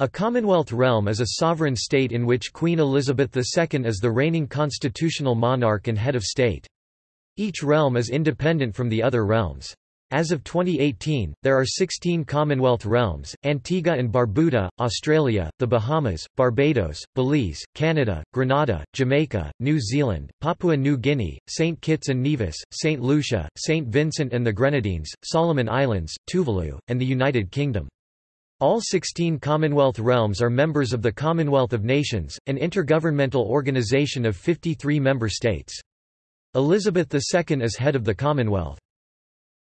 A Commonwealth realm is a sovereign state in which Queen Elizabeth II is the reigning constitutional monarch and head of state. Each realm is independent from the other realms. As of 2018, there are 16 Commonwealth realms, Antigua and Barbuda, Australia, the Bahamas, Barbados, Belize, Canada, Grenada, Jamaica, New Zealand, Papua New Guinea, St. Kitts and Nevis, St. Lucia, St. Vincent and the Grenadines, Solomon Islands, Tuvalu, and the United Kingdom. All 16 Commonwealth realms are members of the Commonwealth of Nations, an intergovernmental organization of 53 member states. Elizabeth II is head of the Commonwealth.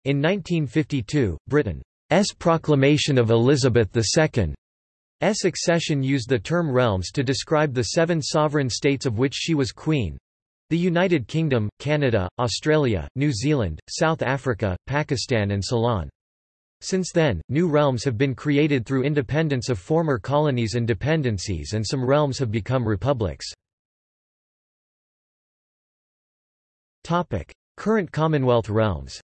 In 1952, Britain's proclamation of Elizabeth II's accession used the term realms to describe the seven sovereign states of which she was queen. The United Kingdom, Canada, Australia, New Zealand, South Africa, Pakistan and Ceylon. Since then, new realms have been created through independence of former colonies and dependencies and some realms have become republics. Current Commonwealth realms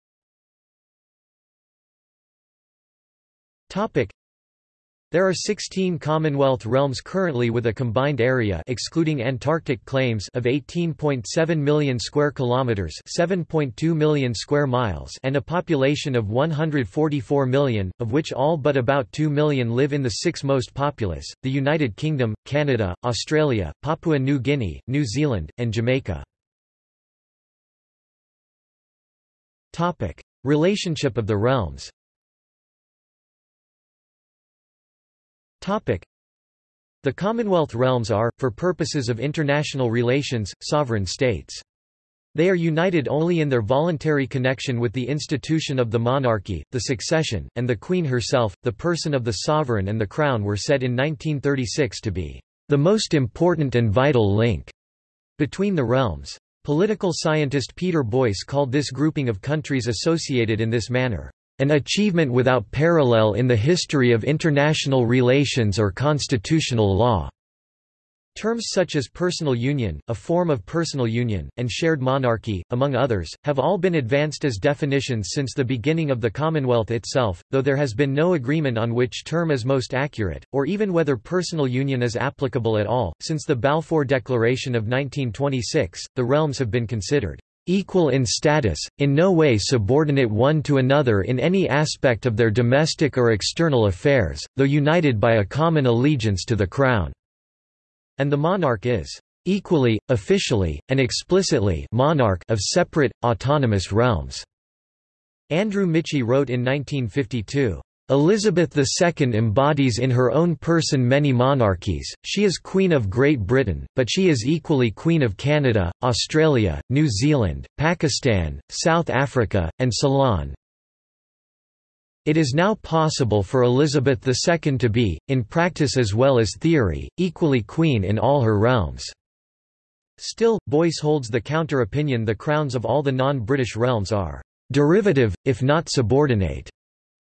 there are 16 Commonwealth realms currently with a combined area excluding Antarctic claims of 18.7 million square kilometers, 7.2 million square miles, and a population of 144 million, of which all but about 2 million live in the six most populous: the United Kingdom, Canada, Australia, Papua New Guinea, New Zealand, and Jamaica. Topic: Relationship of the realms. The Commonwealth realms are, for purposes of international relations, sovereign states. They are united only in their voluntary connection with the institution of the monarchy, the succession, and the Queen herself. The person of the sovereign and the crown were said in 1936 to be the most important and vital link between the realms. Political scientist Peter Boyce called this grouping of countries associated in this manner, an achievement without parallel in the history of international relations or constitutional law. Terms such as personal union, a form of personal union, and shared monarchy, among others, have all been advanced as definitions since the beginning of the Commonwealth itself, though there has been no agreement on which term is most accurate, or even whether personal union is applicable at all. Since the Balfour Declaration of 1926, the realms have been considered equal in status, in no way subordinate one to another in any aspect of their domestic or external affairs, though united by a common allegiance to the Crown." And the monarch is "...equally, officially, and explicitly monarch of separate, autonomous realms." Andrew Michie wrote in 1952, Elizabeth II embodies in her own person many monarchies, she is Queen of Great Britain, but she is equally Queen of Canada, Australia, New Zealand, Pakistan, South Africa, and Ceylon. It is now possible for Elizabeth II to be, in practice as well as theory, equally queen in all her realms. Still, Boyce holds the counter-opinion the crowns of all the non-British realms are derivative, if not subordinate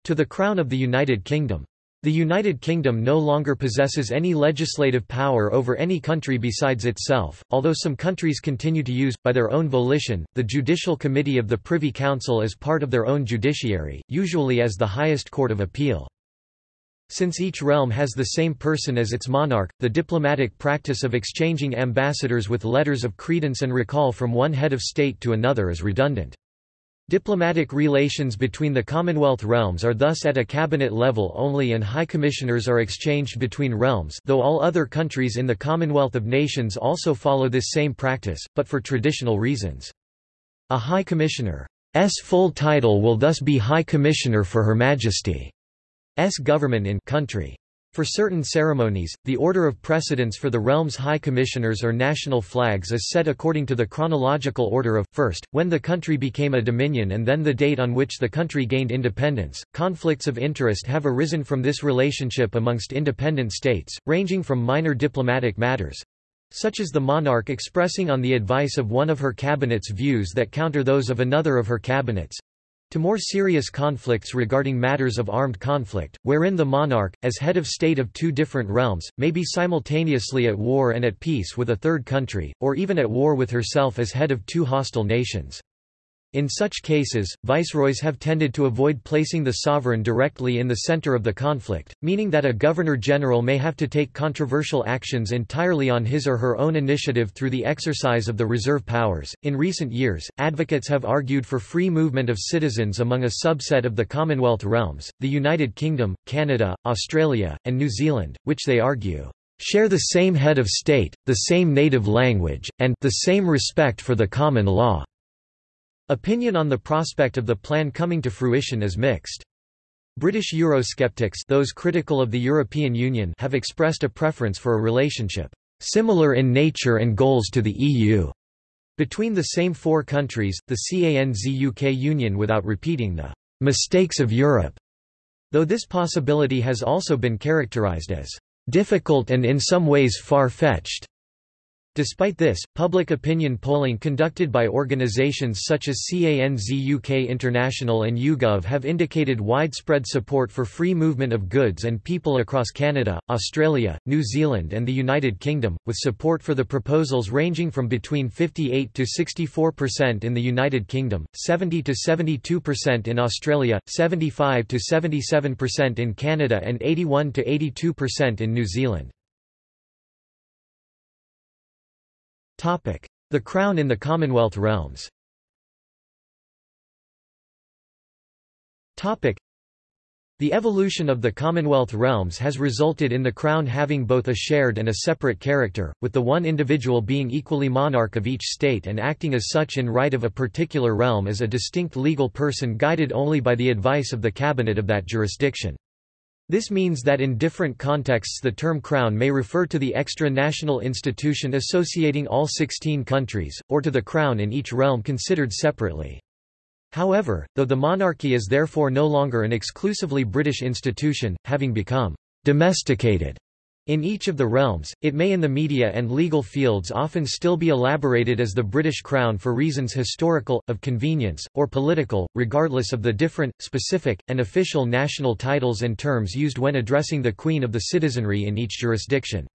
to the Crown of the United Kingdom. The United Kingdom no longer possesses any legislative power over any country besides itself, although some countries continue to use, by their own volition, the Judicial Committee of the Privy Council as part of their own judiciary, usually as the highest court of appeal. Since each realm has the same person as its monarch, the diplomatic practice of exchanging ambassadors with letters of credence and recall from one head of state to another is redundant. Diplomatic relations between the Commonwealth realms are thus at a cabinet level only and high commissioners are exchanged between realms though all other countries in the Commonwealth of Nations also follow this same practice, but for traditional reasons. A High Commissioner's full title will thus be High Commissioner for Her Majesty's government in country. For certain ceremonies, the order of precedence for the realm's high commissioners or national flags is set according to the chronological order of, first, when the country became a dominion and then the date on which the country gained independence. Conflicts of interest have arisen from this relationship amongst independent states, ranging from minor diplomatic matters such as the monarch expressing on the advice of one of her cabinets views that counter those of another of her cabinets, to more serious conflicts regarding matters of armed conflict, wherein the monarch, as head of state of two different realms, may be simultaneously at war and at peace with a third country, or even at war with herself as head of two hostile nations. In such cases, viceroys have tended to avoid placing the sovereign directly in the center of the conflict, meaning that a governor-general may have to take controversial actions entirely on his or her own initiative through the exercise of the reserve powers. In recent years, advocates have argued for free movement of citizens among a subset of the Commonwealth realms, the United Kingdom, Canada, Australia, and New Zealand, which they argue share the same head of state, the same native language, and the same respect for the common law. Opinion on the prospect of the plan coming to fruition is mixed. British Eurosceptics those critical of the European Union have expressed a preference for a relationship similar in nature and goals to the EU between the same four countries, the CANZUK Union without repeating the mistakes of Europe, though this possibility has also been characterized as difficult and in some ways far-fetched. Despite this, public opinion polling conducted by organizations such as CANZ UK International and YouGov have indicated widespread support for free movement of goods and people across Canada, Australia, New Zealand and the United Kingdom, with support for the proposals ranging from between 58 to 64% in the United Kingdom, 70 to 72% in Australia, 75 to 77% in Canada and 81 to 82% in New Zealand. The Crown in the Commonwealth realms. The evolution of the Commonwealth realms has resulted in the Crown having both a shared and a separate character, with the one individual being equally monarch of each state and acting as such in right of a particular realm as a distinct legal person guided only by the advice of the cabinet of that jurisdiction. This means that in different contexts the term crown may refer to the extra-national institution associating all 16 countries, or to the crown in each realm considered separately. However, though the monarchy is therefore no longer an exclusively British institution, having become domesticated in each of the realms, it may in the media and legal fields often still be elaborated as the British Crown for reasons historical, of convenience, or political, regardless of the different, specific, and official national titles and terms used when addressing the Queen of the citizenry in each jurisdiction.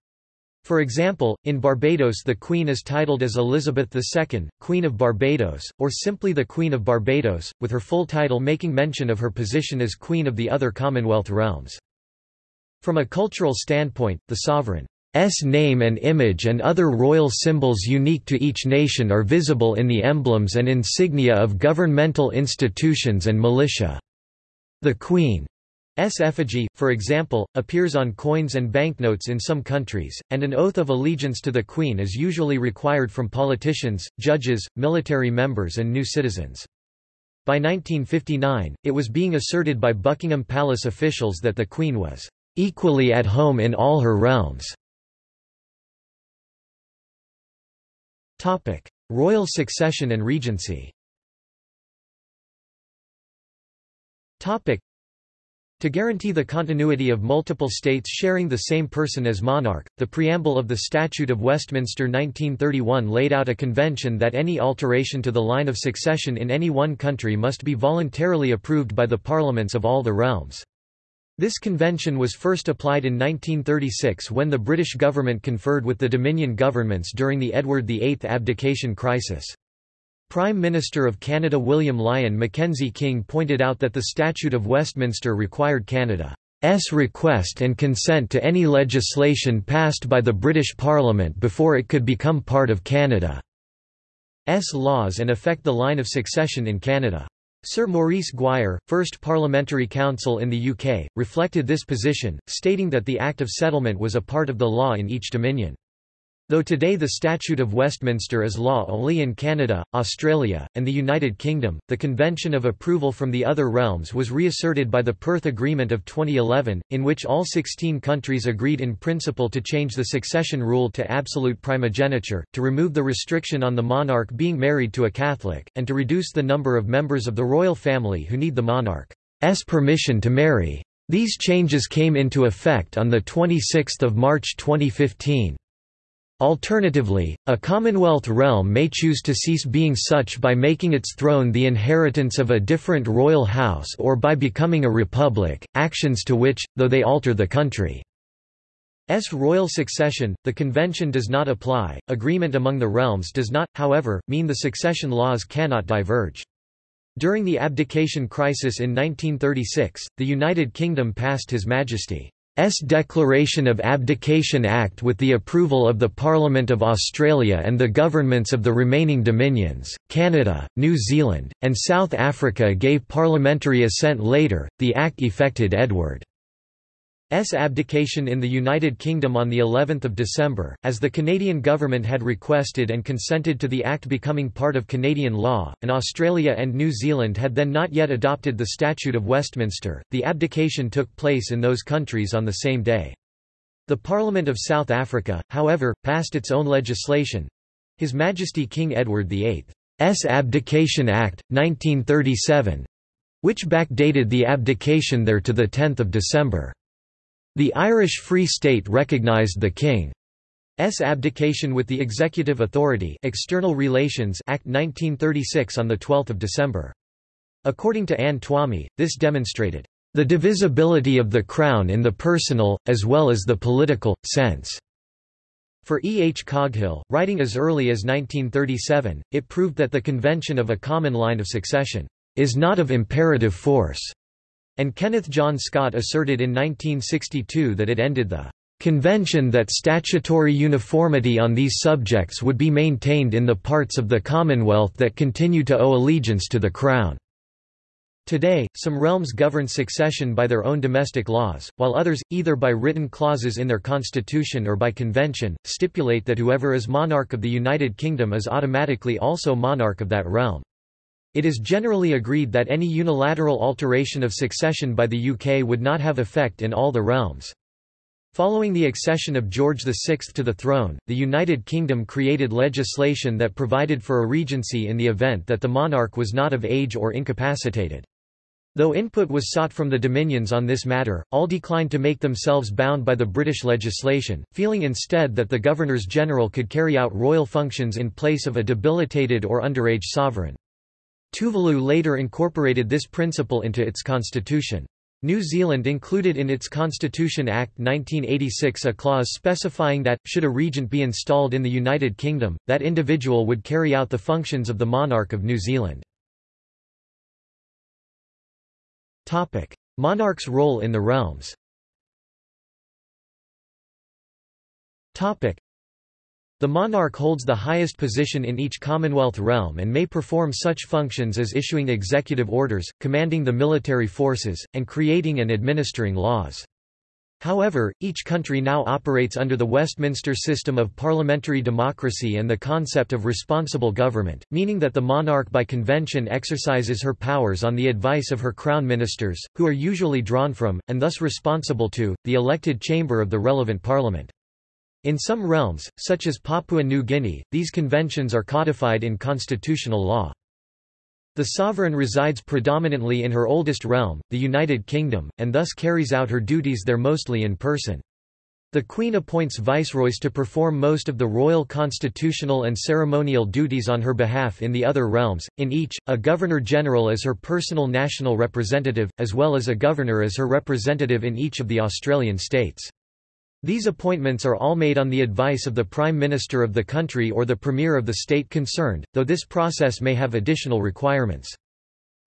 For example, in Barbados the Queen is titled as Elizabeth II, Queen of Barbados, or simply the Queen of Barbados, with her full title making mention of her position as Queen of the other Commonwealth realms. From a cultural standpoint, the sovereign's name and image and other royal symbols unique to each nation are visible in the emblems and insignia of governmental institutions and militia. The Queen's effigy, for example, appears on coins and banknotes in some countries, and an oath of allegiance to the Queen is usually required from politicians, judges, military members and new citizens. By 1959, it was being asserted by Buckingham Palace officials that the Queen was equally at home in all her realms. Topic: Royal succession and regency Topic: to guarantee the continuity of multiple states sharing the same person as monarch, the preamble of the Statute of Westminster 1931 laid out a convention that any alteration to the line of succession in any one country must be voluntarily approved by the parliaments of all the realms. This convention was first applied in 1936 when the British government conferred with the Dominion governments during the Edward VIII abdication crisis. Prime Minister of Canada William Lyon Mackenzie King pointed out that the Statute of Westminster required Canada's request and consent to any legislation passed by the British Parliament before it could become part of Canada's laws and affect the line of succession in Canada. Sir Maurice Gwyer, first Parliamentary Counsel in the UK, reflected this position, stating that the Act of Settlement was a part of the law in each dominion. Though today the Statute of Westminster is law only in Canada, Australia, and the United Kingdom, the Convention of Approval from the other realms was reasserted by the Perth Agreement of 2011, in which all 16 countries agreed in principle to change the succession rule to absolute primogeniture, to remove the restriction on the monarch being married to a Catholic, and to reduce the number of members of the royal family who need the monarch's permission to marry. These changes came into effect on 26 March 2015. Alternatively, a Commonwealth realm may choose to cease being such by making its throne the inheritance of a different royal house or by becoming a republic, actions to which, though they alter the country's royal succession, the convention does not apply. Agreement among the realms does not, however, mean the succession laws cannot diverge. During the abdication crisis in 1936, the United Kingdom passed His Majesty's Declaration of Abdication Act with the approval of the Parliament of Australia and the governments of the remaining Dominions, Canada, New Zealand, and South Africa gave parliamentary assent later. The act effected Edward S abdication in the United Kingdom on the 11th of December, as the Canadian government had requested and consented to the act becoming part of Canadian law, and Australia and New Zealand had then not yet adopted the Statute of Westminster. The abdication took place in those countries on the same day. The Parliament of South Africa, however, passed its own legislation. His Majesty King Edward VIII's Abdication Act, 1937, which backdated the abdication there to 10 December. The Irish Free State recognised the King's abdication with the Executive Authority External Relations Act 1936 on 12 December. According to Anne Twomey, this demonstrated the divisibility of the Crown in the personal, as well as the political, sense. For E. H. Coghill, writing as early as 1937, it proved that the convention of a common line of succession is not of imperative force and Kenneth John Scott asserted in 1962 that it ended the convention that statutory uniformity on these subjects would be maintained in the parts of the Commonwealth that continue to owe allegiance to the Crown. Today, some realms govern succession by their own domestic laws, while others, either by written clauses in their constitution or by convention, stipulate that whoever is monarch of the United Kingdom is automatically also monarch of that realm. It is generally agreed that any unilateral alteration of succession by the UK would not have effect in all the realms. Following the accession of George VI to the throne, the United Kingdom created legislation that provided for a regency in the event that the monarch was not of age or incapacitated. Though input was sought from the Dominions on this matter, all declined to make themselves bound by the British legislation, feeling instead that the Governors-General could carry out royal functions in place of a debilitated or underage sovereign. Tuvalu later incorporated this principle into its constitution. New Zealand included in its Constitution Act 1986 a clause specifying that, should a regent be installed in the United Kingdom, that individual would carry out the functions of the monarch of New Zealand. Monarch's role in the realms the monarch holds the highest position in each Commonwealth realm and may perform such functions as issuing executive orders, commanding the military forces, and creating and administering laws. However, each country now operates under the Westminster system of parliamentary democracy and the concept of responsible government, meaning that the monarch by convention exercises her powers on the advice of her crown ministers, who are usually drawn from, and thus responsible to, the elected chamber of the relevant parliament. In some realms, such as Papua New Guinea, these conventions are codified in constitutional law. The sovereign resides predominantly in her oldest realm, the United Kingdom, and thus carries out her duties there mostly in person. The Queen appoints viceroys to perform most of the royal constitutional and ceremonial duties on her behalf in the other realms, in each, a Governor-General as her personal national representative, as well as a governor as her representative in each of the Australian states. These appointments are all made on the advice of the Prime Minister of the country or the Premier of the state concerned, though this process may have additional requirements.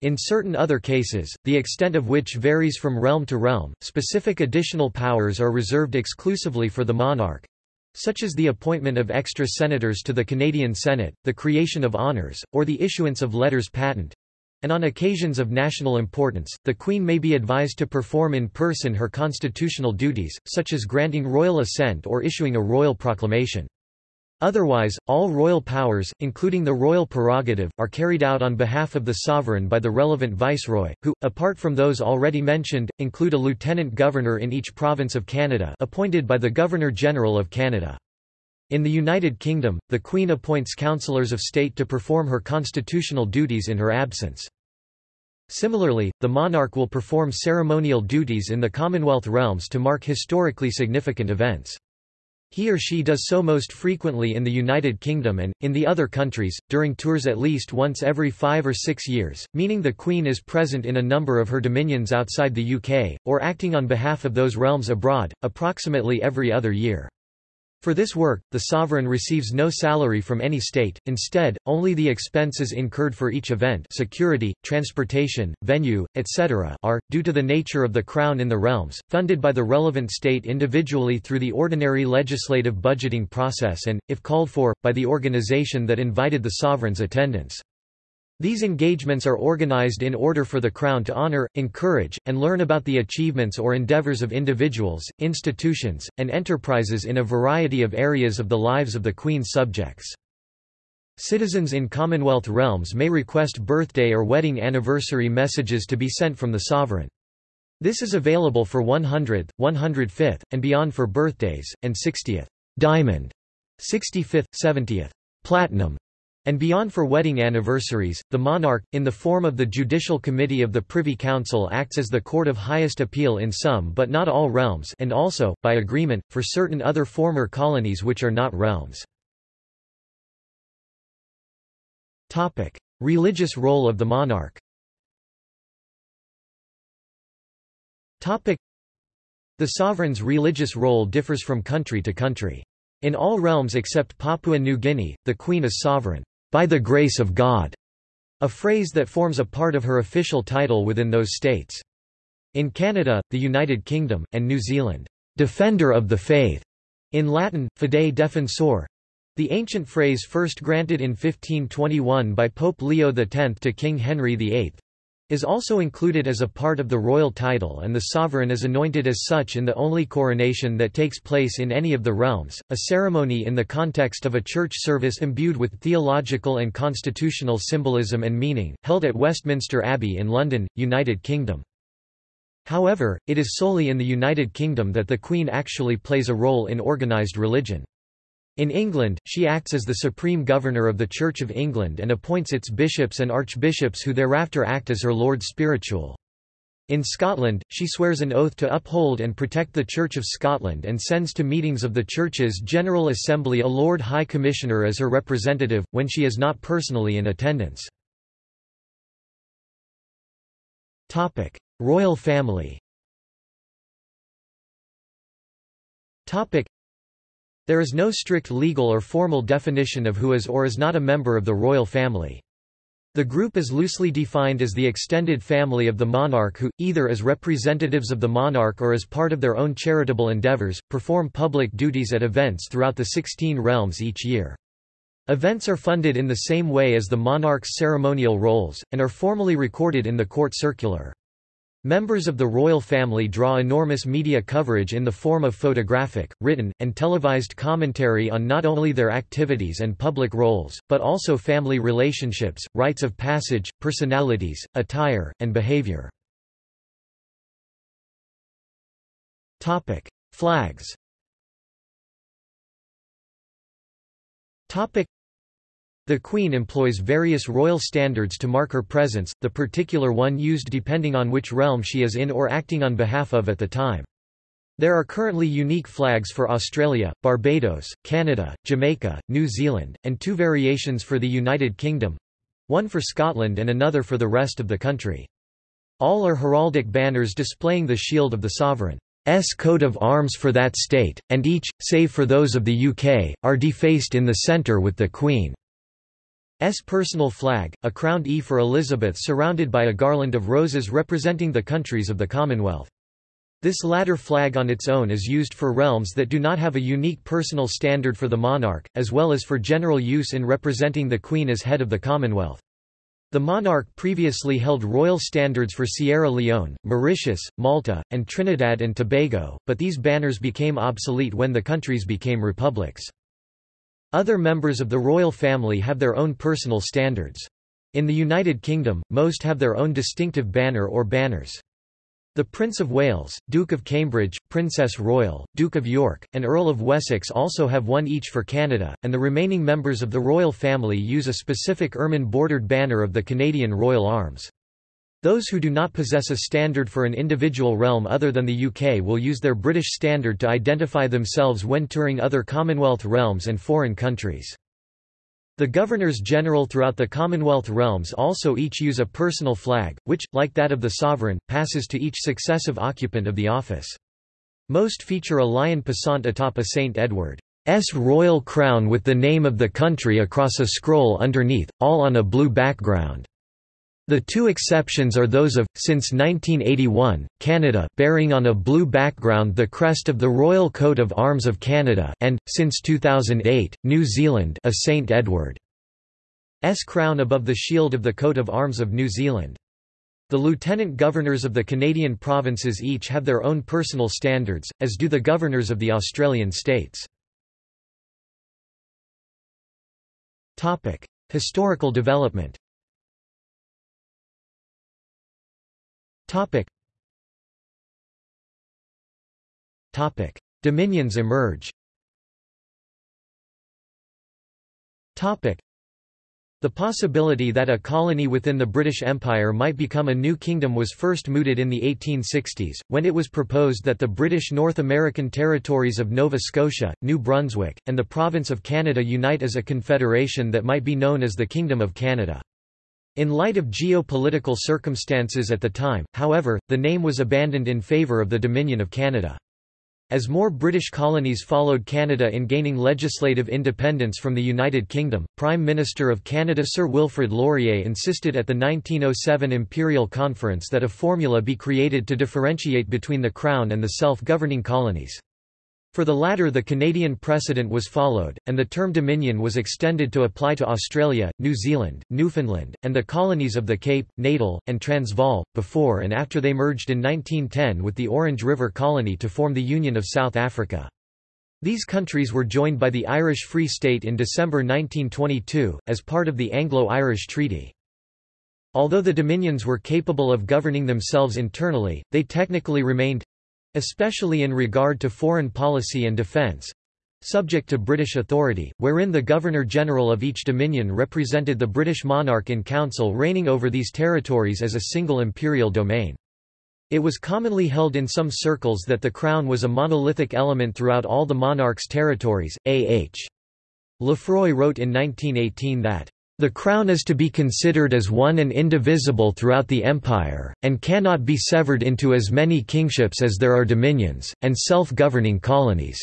In certain other cases, the extent of which varies from realm to realm, specific additional powers are reserved exclusively for the monarch such as the appointment of extra senators to the Canadian Senate, the creation of honours, or the issuance of letters patent and on occasions of national importance, the Queen may be advised to perform in person her constitutional duties, such as granting royal assent or issuing a royal proclamation. Otherwise, all royal powers, including the royal prerogative, are carried out on behalf of the sovereign by the relevant viceroy, who, apart from those already mentioned, include a lieutenant governor in each province of Canada appointed by the Governor-General of Canada. In the United Kingdom, the Queen appoints councillors of state to perform her constitutional duties in her absence. Similarly, the monarch will perform ceremonial duties in the Commonwealth realms to mark historically significant events. He or she does so most frequently in the United Kingdom and, in the other countries, during tours at least once every five or six years, meaning the Queen is present in a number of her dominions outside the UK, or acting on behalf of those realms abroad, approximately every other year. For this work, the sovereign receives no salary from any state, instead, only the expenses incurred for each event security, transportation, venue, etc. are, due to the nature of the crown in the realms, funded by the relevant state individually through the ordinary legislative budgeting process and, if called for, by the organization that invited the sovereign's attendance. These engagements are organized in order for the Crown to honor, encourage, and learn about the achievements or endeavors of individuals, institutions, and enterprises in a variety of areas of the lives of the Queen's subjects. Citizens in Commonwealth realms may request birthday or wedding anniversary messages to be sent from the sovereign. This is available for 100th, 105th, and beyond for birthdays, and 60th diamond, 65th, 70th platinum, and beyond for wedding anniversaries, the monarch, in the form of the Judicial Committee of the Privy Council acts as the court of highest appeal in some but not all realms and also, by agreement, for certain other former colonies which are not realms. Religious role of the monarch The sovereign's religious role differs from country to country. In all realms except Papua New Guinea, the Queen is sovereign by the grace of God, a phrase that forms a part of her official title within those states. In Canada, the United Kingdom, and New Zealand, defender of the faith, in Latin, fidei defensor, the ancient phrase first granted in 1521 by Pope Leo X to King Henry VIII, is also included as a part of the royal title and the sovereign is anointed as such in the only coronation that takes place in any of the realms, a ceremony in the context of a church service imbued with theological and constitutional symbolism and meaning, held at Westminster Abbey in London, United Kingdom. However, it is solely in the United Kingdom that the Queen actually plays a role in organised religion. In England, she acts as the supreme governor of the Church of England and appoints its bishops and archbishops who thereafter act as her lord spiritual. In Scotland, she swears an oath to uphold and protect the Church of Scotland and sends to meetings of the Church's General Assembly a Lord High Commissioner as her representative, when she is not personally in attendance. Royal family there is no strict legal or formal definition of who is or is not a member of the royal family. The group is loosely defined as the extended family of the monarch who, either as representatives of the monarch or as part of their own charitable endeavors, perform public duties at events throughout the 16 realms each year. Events are funded in the same way as the monarch's ceremonial roles, and are formally recorded in the court circular. Members of the royal family draw enormous media coverage in the form of photographic, written, and televised commentary on not only their activities and public roles, but also family relationships, rites of passage, personalities, attire, and behavior. Flags the Queen employs various royal standards to mark her presence, the particular one used depending on which realm she is in or acting on behalf of at the time. There are currently unique flags for Australia, Barbados, Canada, Jamaica, New Zealand, and two variations for the United Kingdom—one for Scotland and another for the rest of the country. All are heraldic banners displaying the shield of the sovereign's coat of arms for that state, and each, save for those of the UK, are defaced in the centre with the Queen. S personal flag, a crowned E for Elizabeth surrounded by a garland of roses representing the countries of the Commonwealth. This latter flag on its own is used for realms that do not have a unique personal standard for the monarch, as well as for general use in representing the Queen as head of the Commonwealth. The monarch previously held royal standards for Sierra Leone, Mauritius, Malta, and Trinidad and Tobago, but these banners became obsolete when the countries became republics. Other members of the royal family have their own personal standards. In the United Kingdom, most have their own distinctive banner or banners. The Prince of Wales, Duke of Cambridge, Princess Royal, Duke of York, and Earl of Wessex also have one each for Canada, and the remaining members of the royal family use a specific ermine-bordered banner of the Canadian Royal Arms. Those who do not possess a standard for an individual realm other than the UK will use their British standard to identify themselves when touring other Commonwealth realms and foreign countries. The Governors-General throughout the Commonwealth realms also each use a personal flag, which, like that of the sovereign, passes to each successive occupant of the office. Most feature a lion passant atop a St. Edward's royal crown with the name of the country across a scroll underneath, all on a blue background. The two exceptions are those of, since 1981, Canada bearing on a blue background the crest of the Royal Coat of Arms of Canada and, since 2008, New Zealand a St Edward's crown above the shield of the coat of arms of New Zealand. The lieutenant governors of the Canadian provinces each have their own personal standards, as do the governors of the Australian states. Historical development Topic. Topic. Dominions emerge Topic. The possibility that a colony within the British Empire might become a new kingdom was first mooted in the 1860s, when it was proposed that the British North American territories of Nova Scotia, New Brunswick, and the Province of Canada unite as a confederation that might be known as the Kingdom of Canada. In light of geopolitical circumstances at the time, however, the name was abandoned in favour of the Dominion of Canada. As more British colonies followed Canada in gaining legislative independence from the United Kingdom, Prime Minister of Canada Sir Wilfrid Laurier insisted at the 1907 Imperial Conference that a formula be created to differentiate between the Crown and the self-governing colonies. For the latter the Canadian precedent was followed, and the term Dominion was extended to apply to Australia, New Zealand, Newfoundland, and the colonies of the Cape, Natal, and Transvaal, before and after they merged in 1910 with the Orange River Colony to form the Union of South Africa. These countries were joined by the Irish Free State in December 1922, as part of the Anglo-Irish Treaty. Although the Dominions were capable of governing themselves internally, they technically remained especially in regard to foreign policy and defence subject to British authority, wherein the Governor-General of each dominion represented the British monarch in council reigning over these territories as a single imperial domain. It was commonly held in some circles that the crown was a monolithic element throughout all the monarch's territories. A. H. Lefroy wrote in 1918 that the crown is to be considered as one and indivisible throughout the empire, and cannot be severed into as many kingships as there are dominions, and self-governing colonies.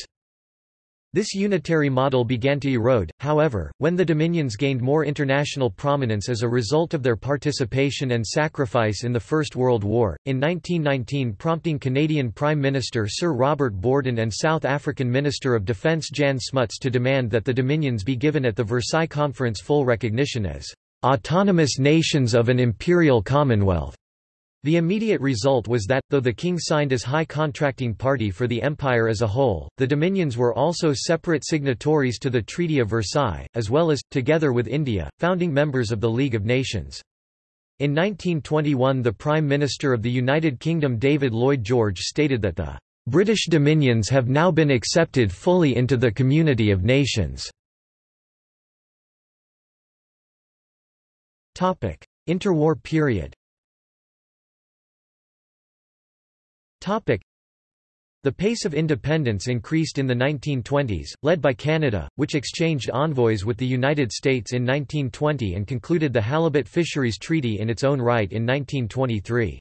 This unitary model began to erode, however, when the Dominions gained more international prominence as a result of their participation and sacrifice in the First World War, in 1919 prompting Canadian Prime Minister Sir Robert Borden and South African Minister of Defence Jan Smuts to demand that the Dominions be given at the Versailles Conference full recognition as "...autonomous nations of an imperial commonwealth." The immediate result was that, though the king signed as high contracting party for the empire as a whole, the dominions were also separate signatories to the Treaty of Versailles, as well as, together with India, founding members of the League of Nations. In 1921 the Prime Minister of the United Kingdom David Lloyd George stated that the British dominions have now been accepted fully into the community of nations. Interwar period The pace of independence increased in the 1920s, led by Canada, which exchanged envoys with the United States in 1920 and concluded the Halibut Fisheries Treaty in its own right in 1923.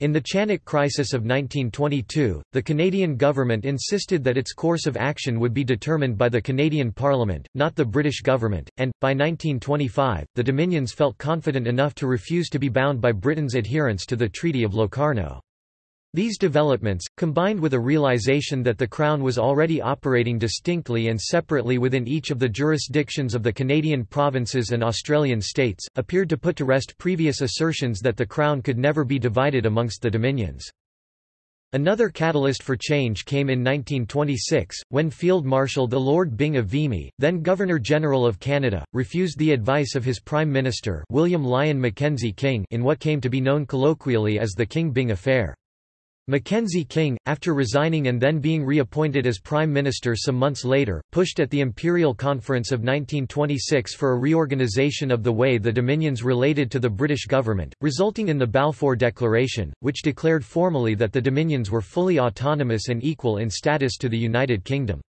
In the Chanak Crisis of 1922, the Canadian government insisted that its course of action would be determined by the Canadian Parliament, not the British government, and, by 1925, the Dominions felt confident enough to refuse to be bound by Britain's adherence to the Treaty of Locarno. These developments, combined with a realization that the Crown was already operating distinctly and separately within each of the jurisdictions of the Canadian provinces and Australian states, appeared to put to rest previous assertions that the Crown could never be divided amongst the Dominions. Another catalyst for change came in 1926, when Field Marshal the Lord Byng of Vimy, then Governor-General of Canada, refused the advice of his Prime Minister William Lyon Mackenzie King in what came to be known colloquially as the King-Byng affair. Mackenzie King, after resigning and then being reappointed as Prime Minister some months later, pushed at the Imperial Conference of 1926 for a reorganisation of the way the Dominions related to the British government, resulting in the Balfour Declaration, which declared formally that the Dominions were fully autonomous and equal in status to the United Kingdom.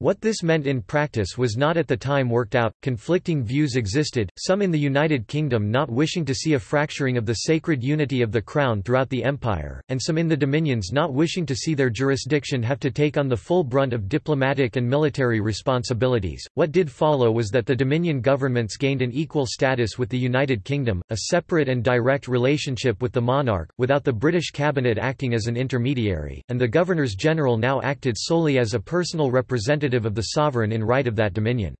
What this meant in practice was not at the time worked out, conflicting views existed, some in the United Kingdom not wishing to see a fracturing of the sacred unity of the Crown throughout the Empire, and some in the Dominions not wishing to see their jurisdiction have to take on the full brunt of diplomatic and military responsibilities. What did follow was that the Dominion governments gained an equal status with the United Kingdom, a separate and direct relationship with the monarch, without the British cabinet acting as an intermediary, and the Governors-General now acted solely as a personal representative representative of the sovereign in right of that dominion.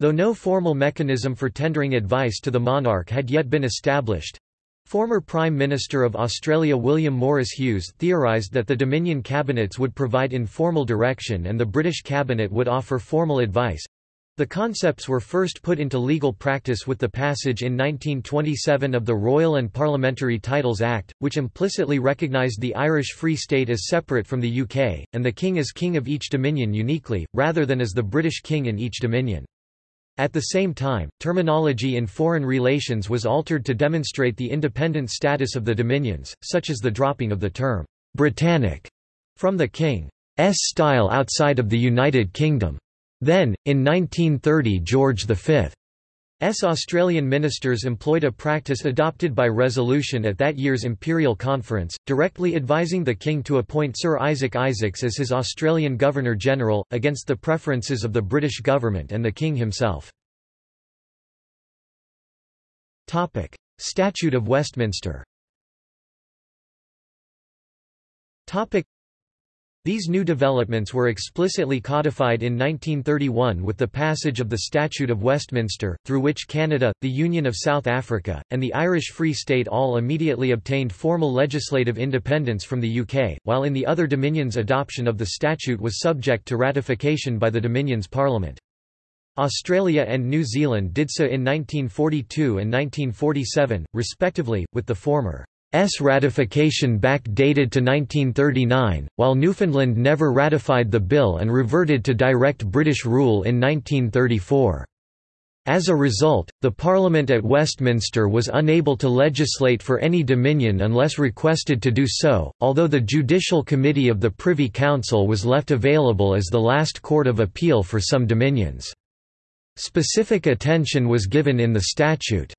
Though no formal mechanism for tendering advice to the monarch had yet been established, Former Prime Minister of Australia William Morris Hughes theorised that the Dominion cabinets would provide informal direction and the British cabinet would offer formal advice. The concepts were first put into legal practice with the passage in 1927 of the Royal and Parliamentary Titles Act, which implicitly recognised the Irish Free State as separate from the UK, and the King as King of each Dominion uniquely, rather than as the British King in each Dominion. At the same time, terminology in foreign relations was altered to demonstrate the independent status of the dominions, such as the dropping of the term «Britannic» from the King's style outside of the United Kingdom. Then, in 1930 George V's Australian ministers employed a practice adopted by resolution at that year's Imperial Conference, directly advising the King to appoint Sir Isaac Isaacs as his Australian Governor-General, against the preferences of the British government and the King himself. Statute of Westminster these new developments were explicitly codified in 1931 with the passage of the Statute of Westminster, through which Canada, the Union of South Africa, and the Irish Free State all immediately obtained formal legislative independence from the UK, while in the other Dominions adoption of the statute was subject to ratification by the Dominions Parliament. Australia and New Zealand did so in 1942 and 1947, respectively, with the former S ratification back-dated to 1939, while Newfoundland never ratified the bill and reverted to direct British rule in 1934. As a result, the Parliament at Westminster was unable to legislate for any Dominion unless requested to do so, although the Judicial Committee of the Privy Council was left available as the last court of appeal for some Dominions. Specific attention was given in the statute.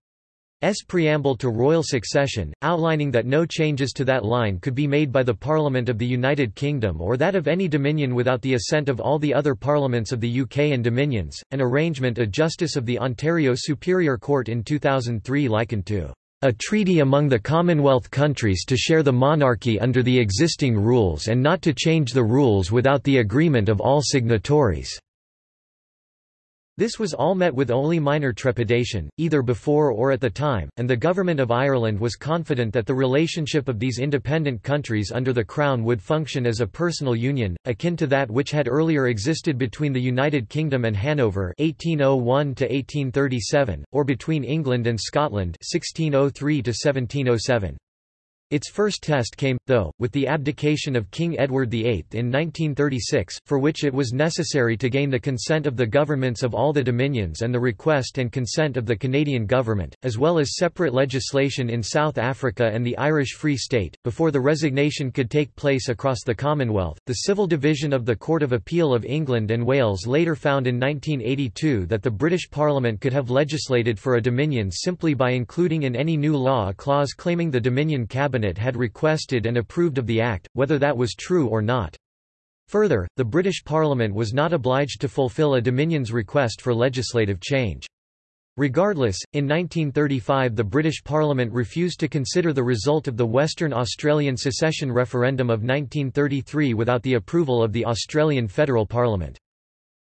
S preamble to royal succession, outlining that no changes to that line could be made by the Parliament of the United Kingdom or that of any Dominion without the assent of all the other parliaments of the UK and Dominions, an arrangement a Justice of the Ontario Superior Court in 2003 likened to a treaty among the Commonwealth countries to share the monarchy under the existing rules and not to change the rules without the agreement of all signatories. This was all met with only minor trepidation, either before or at the time, and the Government of Ireland was confident that the relationship of these independent countries under the Crown would function as a personal union, akin to that which had earlier existed between the United Kingdom and Hanover 1801 or between England and Scotland 1603 -1707. Its first test came, though, with the abdication of King Edward VIII in 1936, for which it was necessary to gain the consent of the governments of all the dominions and the request and consent of the Canadian government, as well as separate legislation in South Africa and the Irish Free State. Before the resignation could take place across the Commonwealth, the Civil Division of the Court of Appeal of England and Wales later found in 1982 that the British Parliament could have legislated for a dominion simply by including in any new law a clause claiming the Dominion Cabinet cabinet had requested and approved of the act, whether that was true or not. Further, the British Parliament was not obliged to fulfil a Dominion's request for legislative change. Regardless, in 1935 the British Parliament refused to consider the result of the Western Australian secession referendum of 1933 without the approval of the Australian Federal Parliament.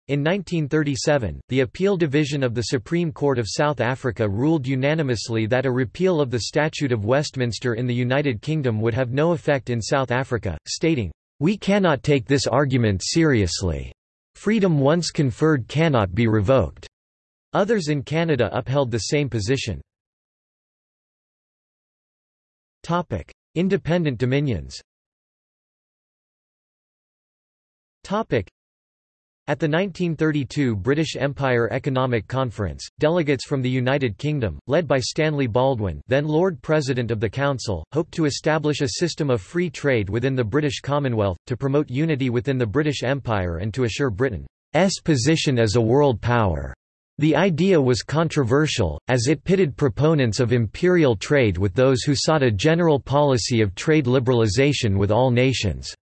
In 1937, the Appeal Division of the Supreme Court of South Africa ruled unanimously that a repeal of the Statute of Westminster in the United Kingdom would have no effect in South Africa, stating, "...we cannot take this argument seriously. Freedom once conferred cannot be revoked." Others in Canada upheld the same position. Independent dominions at the 1932 British Empire Economic Conference, delegates from the United Kingdom, led by Stanley Baldwin then Lord President of the Council, hoped to establish a system of free trade within the British Commonwealth, to promote unity within the British Empire and to assure Britain's position as a world power. The idea was controversial, as it pitted proponents of imperial trade with those who sought a general policy of trade liberalization with all nations.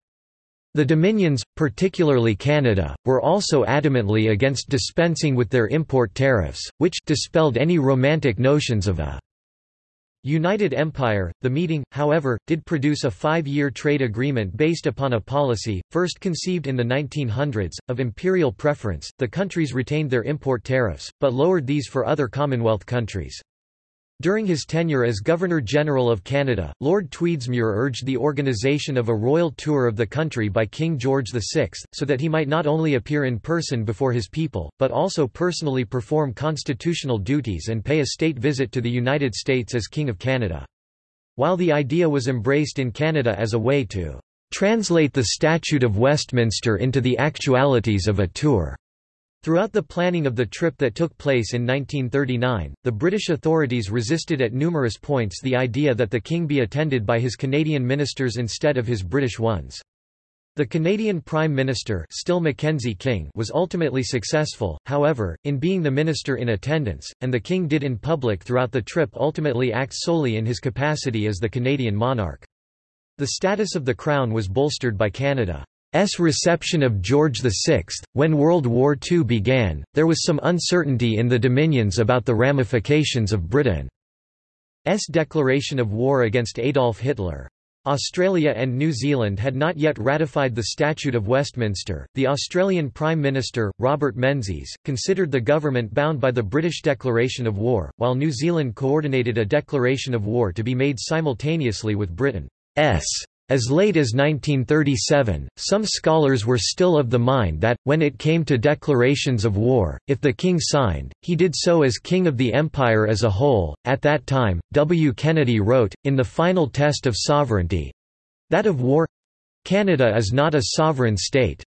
The Dominions, particularly Canada, were also adamantly against dispensing with their import tariffs, which dispelled any romantic notions of a United Empire. The meeting, however, did produce a five-year trade agreement based upon a policy, first conceived in the 1900s, of imperial preference. The countries retained their import tariffs, but lowered these for other Commonwealth countries. During his tenure as Governor-General of Canada, Lord Tweedsmuir urged the organisation of a royal tour of the country by King George VI, so that he might not only appear in person before his people, but also personally perform constitutional duties and pay a state visit to the United States as King of Canada. While the idea was embraced in Canada as a way to translate the Statute of Westminster into the actualities of a tour, Throughout the planning of the trip that took place in 1939, the British authorities resisted at numerous points the idea that the king be attended by his Canadian ministers instead of his British ones. The Canadian Prime Minister still Mackenzie King was ultimately successful, however, in being the minister in attendance, and the king did in public throughout the trip ultimately act solely in his capacity as the Canadian monarch. The status of the Crown was bolstered by Canada. S reception of George VI. When World War II began, there was some uncertainty in the Dominions about the ramifications of Britain's declaration of war against Adolf Hitler. Australia and New Zealand had not yet ratified the Statute of Westminster. The Australian Prime Minister, Robert Menzies, considered the government bound by the British declaration of war, while New Zealand coordinated a declaration of war to be made simultaneously with Britain's as late as 1937, some scholars were still of the mind that, when it came to declarations of war, if the king signed, he did so as king of the empire as a whole. At that time, W. Kennedy wrote, in the final test of sovereignty that of war Canada is not a sovereign state,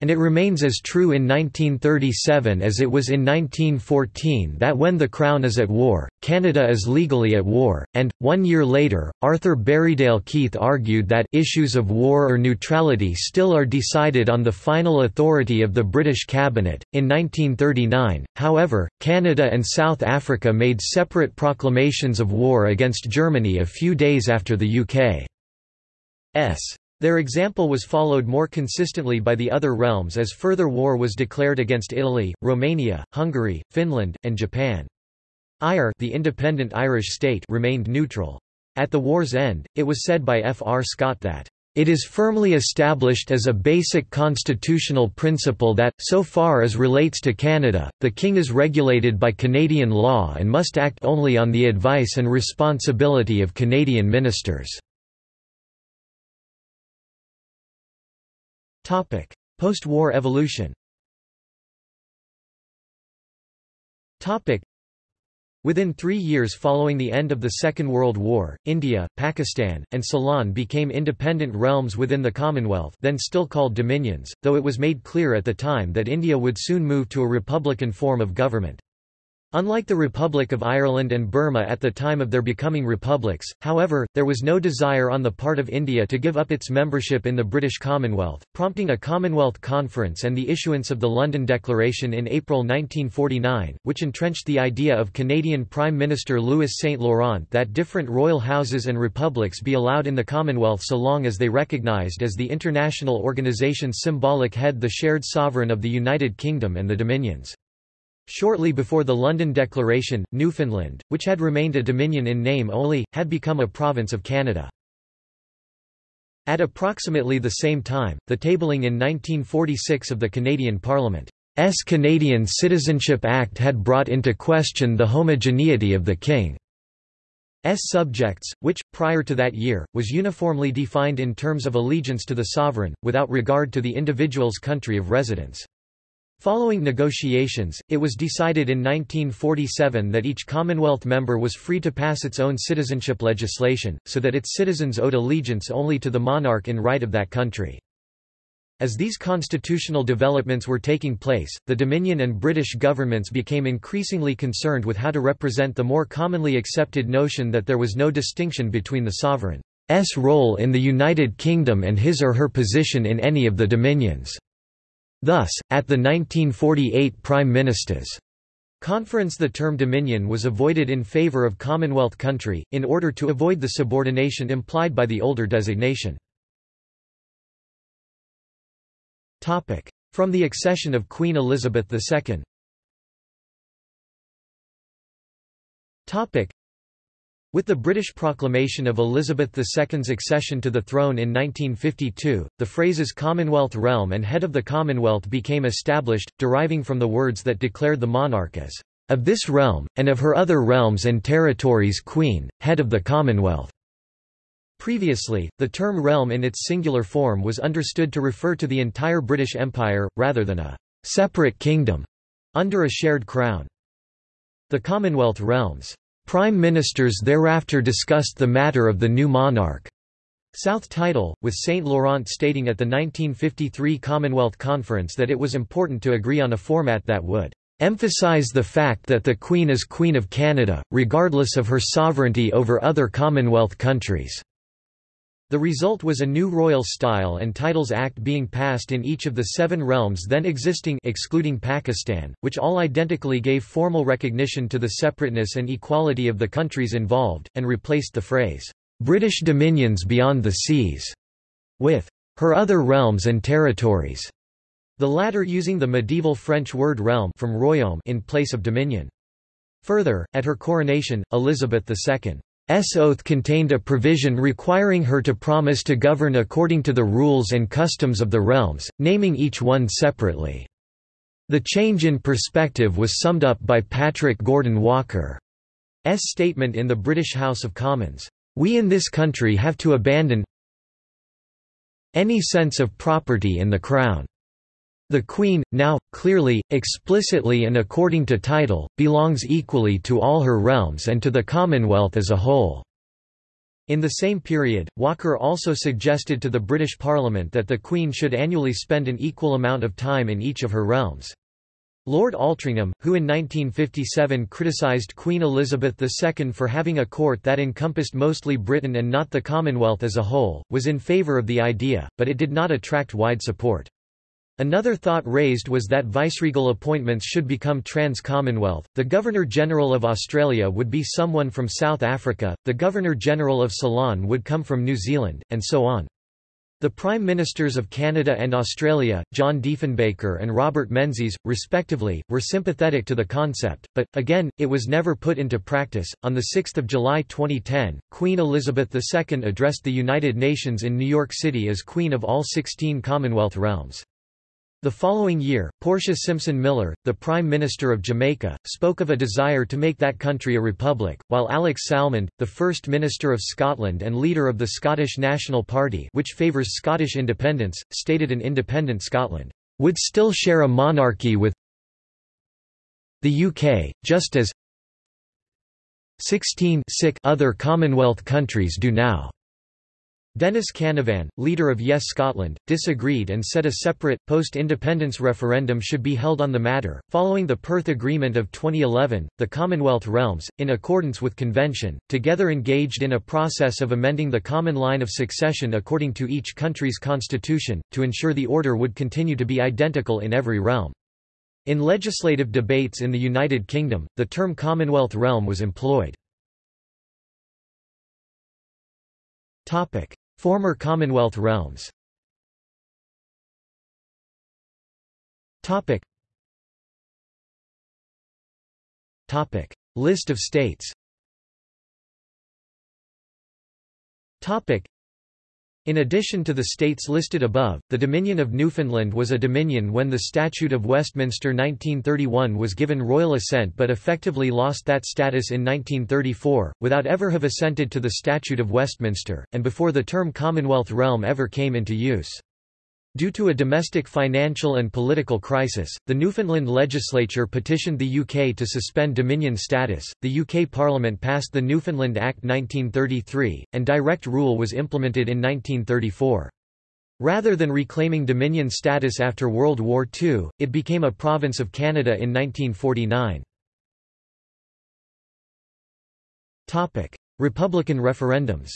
and it remains as true in 1937 as it was in 1914 that when the Crown is at war, Canada is legally at war, and, one year later, Arthur Berriedale Keith argued that issues of war or neutrality still are decided on the final authority of the British Cabinet. In 1939, however, Canada and South Africa made separate proclamations of war against Germany a few days after the UK's their example was followed more consistently by the other realms as further war was declared against Italy, Romania, Hungary, Finland, and Japan. Eire the independent Irish state remained neutral. At the war's end, it was said by F. R. Scott that it is firmly established as a basic constitutional principle that, so far as relates to Canada, the King is regulated by Canadian law and must act only on the advice and responsibility of Canadian ministers. Post-war evolution. Within three years following the end of the Second World War, India, Pakistan, and Ceylon became independent realms within the Commonwealth then still called dominions, though it was made clear at the time that India would soon move to a republican form of government. Unlike the Republic of Ireland and Burma at the time of their becoming republics, however, there was no desire on the part of India to give up its membership in the British Commonwealth, prompting a Commonwealth Conference and the issuance of the London Declaration in April 1949, which entrenched the idea of Canadian Prime Minister Louis Saint Laurent that different royal houses and republics be allowed in the Commonwealth so long as they recognised as the international organisation's symbolic head the shared sovereign of the United Kingdom and the Dominions. Shortly before the London Declaration, Newfoundland, which had remained a dominion in name only, had become a province of Canada. At approximately the same time, the tabling in 1946 of the Canadian Parliament's Canadian Citizenship Act had brought into question the homogeneity of the King's subjects, which, prior to that year, was uniformly defined in terms of allegiance to the sovereign, without regard to the individual's country of residence. Following negotiations, it was decided in 1947 that each Commonwealth member was free to pass its own citizenship legislation, so that its citizens owed allegiance only to the monarch in right of that country. As these constitutional developments were taking place, the Dominion and British governments became increasingly concerned with how to represent the more commonly accepted notion that there was no distinction between the sovereign's role in the United Kingdom and his or her position in any of the dominions. Thus, at the 1948 Prime Ministers' conference the term Dominion was avoided in favour of Commonwealth country, in order to avoid the subordination implied by the older designation. From the accession of Queen Elizabeth II with the British proclamation of Elizabeth II's accession to the throne in 1952, the phrases Commonwealth realm and head of the Commonwealth became established, deriving from the words that declared the monarch as of this realm, and of her other realms and territories queen, head of the Commonwealth. Previously, the term realm in its singular form was understood to refer to the entire British Empire, rather than a separate kingdom under a shared crown. The Commonwealth realms Prime ministers thereafter discussed the matter of the new monarch. South title, with St. Laurent stating at the 1953 Commonwealth Conference that it was important to agree on a format that would emphasize the fact that the Queen is Queen of Canada, regardless of her sovereignty over other Commonwealth countries. The result was a new royal style and titles act being passed in each of the seven realms then existing excluding Pakistan, which all identically gave formal recognition to the separateness and equality of the countries involved, and replaced the phrase, "'British dominions beyond the seas' with "'her other realms and territories' the latter using the medieval French word realm from royaume in place of dominion. Further, at her coronation, Elizabeth II S oath contained a provision requiring her to promise to govern according to the rules and customs of the realms, naming each one separately. The change in perspective was summed up by Patrick Gordon Walker's statement in the British House of Commons, "...we in this country have to abandon any sense of property in the Crown." The Queen, now, clearly, explicitly and according to title, belongs equally to all her realms and to the Commonwealth as a whole. In the same period, Walker also suggested to the British Parliament that the Queen should annually spend an equal amount of time in each of her realms. Lord Altrincham, who in 1957 criticised Queen Elizabeth II for having a court that encompassed mostly Britain and not the Commonwealth as a whole, was in favour of the idea, but it did not attract wide support. Another thought raised was that viceregal appointments should become trans-Commonwealth, the Governor-General of Australia would be someone from South Africa, the Governor-General of Ceylon would come from New Zealand, and so on. The Prime Ministers of Canada and Australia, John Diefenbaker and Robert Menzies, respectively, were sympathetic to the concept, but, again, it was never put into practice. On 6 July 2010, Queen Elizabeth II addressed the United Nations in New York City as Queen of all 16 Commonwealth realms. The following year, Portia Simpson Miller, the Prime Minister of Jamaica, spoke of a desire to make that country a republic, while Alex Salmond, the First Minister of Scotland and leader of the Scottish National Party which favours Scottish independence, stated an independent Scotland would still share a monarchy with the UK, just as 16 other Commonwealth countries do now. Dennis Canavan, leader of Yes Scotland, disagreed and said a separate, post-independence referendum should be held on the matter. Following the Perth Agreement of 2011, the Commonwealth realms, in accordance with convention, together engaged in a process of amending the common line of succession according to each country's constitution, to ensure the order would continue to be identical in every realm. In legislative debates in the United Kingdom, the term Commonwealth realm was employed. Topic: Former Commonwealth realms Topic. Topic. List of states Topic. In addition to the states listed above, the Dominion of Newfoundland was a dominion when the Statute of Westminster 1931 was given royal assent but effectively lost that status in 1934, without ever have assented to the Statute of Westminster, and before the term Commonwealth realm ever came into use. Due to a domestic financial and political crisis, the Newfoundland legislature petitioned the UK to suspend Dominion status. The UK Parliament passed the Newfoundland Act 1933, and direct rule was implemented in 1934. Rather than reclaiming Dominion status after World War II, it became a province of Canada in 1949. Republican referendums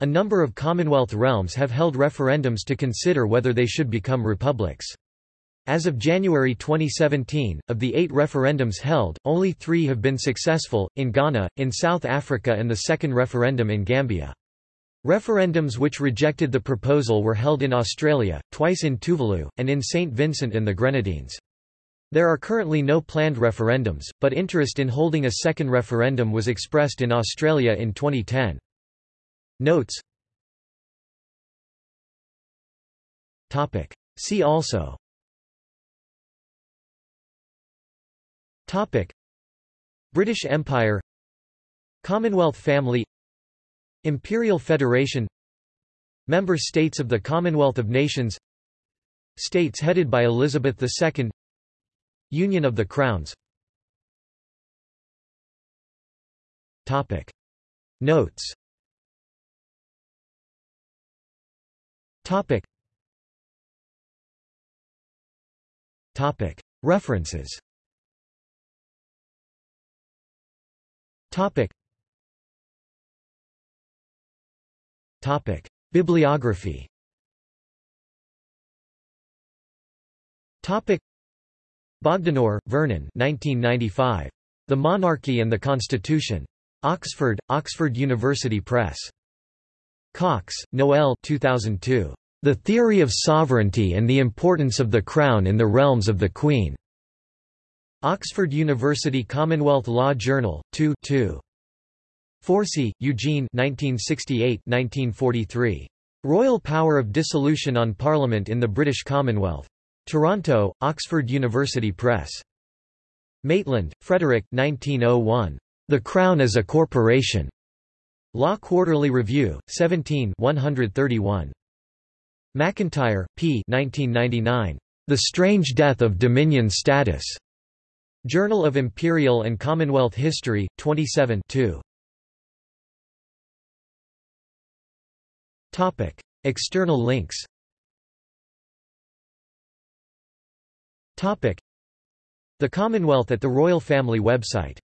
A number of Commonwealth realms have held referendums to consider whether they should become republics. As of January 2017, of the eight referendums held, only three have been successful, in Ghana, in South Africa and the second referendum in Gambia. Referendums which rejected the proposal were held in Australia, twice in Tuvalu, and in St. Vincent and the Grenadines. There are currently no planned referendums, but interest in holding a second referendum was expressed in Australia in 2010. Notes. Topic. See also. Topic. British Empire. Commonwealth family. Imperial Federation. Member states of the Commonwealth of Nations. States headed by Elizabeth II Union of the Crowns. Topic. Notes Topic Topic References Topic. Topic. Bibliography Topic. Bogdanor, Vernon 1995. The Monarchy and the Constitution. Oxford, Oxford University Press. Cox, Noel 2002. The Theory of Sovereignty and the Importance of the Crown in the Realms of the Queen. Oxford University Commonwealth Law Journal, 2 2. Forsey, Eugene 1968-1943. Royal Power of Dissolution on Parliament in the British Commonwealth. Toronto, Oxford University Press. Maitland, Frederick 1901. The Crown as a Corporation. Law Quarterly Review, 17 131. McIntyre, P. 1999. The Strange Death of Dominion Status. Journal of Imperial and Commonwealth History, 27 2. Topic. External links Topic. The Commonwealth at the Royal Family website